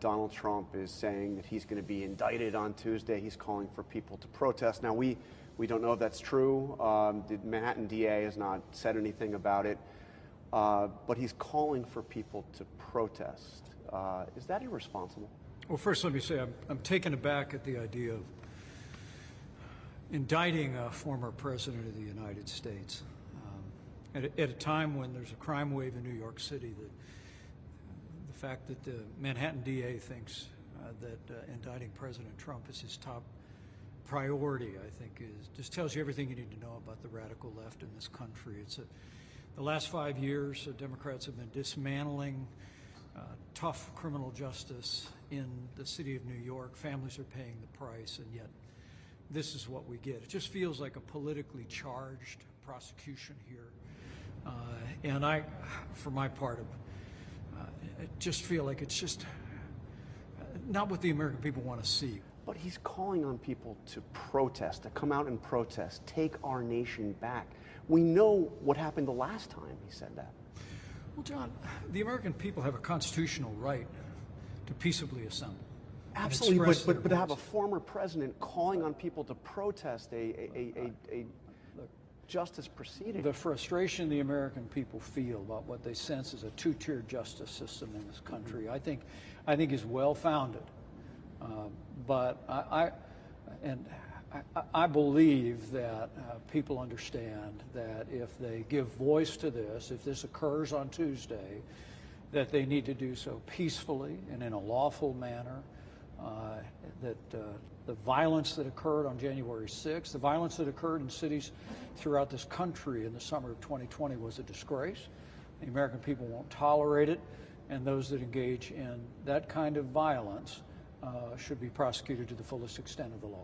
Donald Trump is saying that he's going to be indicted on Tuesday. He's calling for people to protest. Now, we, we don't know if that's true. Um, the Manhattan DA has not said anything about it. Uh, but he's calling for people to protest. Uh, is that irresponsible? Well, first, let me say I'm, I'm taken aback at the idea of indicting a former president of the United States um, at, a, at, a, time when there's a crime wave in New York City. That fact that the Manhattan DA thinks uh, that uh, indicting President Trump is his top priority, I think, is just tells you everything you need to know about the radical left in this country. It's a, the last five years, uh, Democrats have been dismantling uh, tough criminal justice in the city of New York. Families are paying the price, and yet this is what we get. It just feels like a politically charged prosecution here. Uh, and I, for my part, I just feel like it's just uh, not what the American people want to see. But he's calling on people to protest, to come out and protest, take our nation back. We know what happened the last time he said that. Well, John, the American people have a constitutional right to peaceably assemble. Absolutely, but, but, but to have a former president calling on people to protest a, a, a, a, justice proceeding. The frustration the American people feel about what they sense is a two-tier justice system in this country, I think, I think is well-founded. Uh, but I, I and I, I, believe that uh, people understand that if they give voice to this, if this occurs on Tuesday, that they need to do so peacefully and in a lawful manner. Uh, that uh, the violence that occurred on January 6th, the violence that occurred in cities throughout this country in the summer of 2020 was a disgrace. The American people won't tolerate it, and those that engage in that kind of violence uh, should be prosecuted to the fullest extent of the law.